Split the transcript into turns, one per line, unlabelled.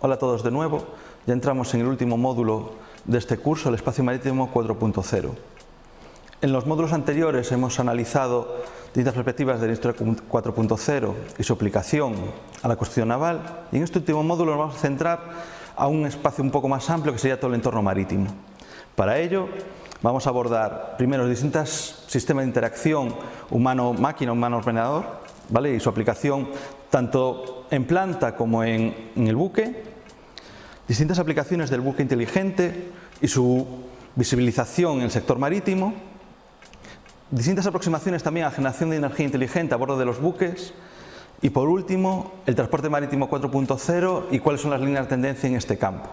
Hola a todos de nuevo, ya entramos en el último módulo de este curso, el Espacio Marítimo 4.0. En los módulos anteriores hemos analizado distintas perspectivas del Industria 4.0 y su aplicación a la construcción naval y en este último módulo nos vamos a centrar a un espacio un poco más amplio que sería todo el entorno marítimo. Para ello vamos a abordar primero los distintos sistemas de interacción humano-máquina, humano-ordenador ¿vale? y su aplicación tanto en planta como en el buque, distintas aplicaciones del buque inteligente y su visibilización en el sector marítimo, distintas aproximaciones también a generación de energía inteligente a bordo de los buques y por último el transporte marítimo 4.0 y cuáles son las líneas de tendencia en este campo.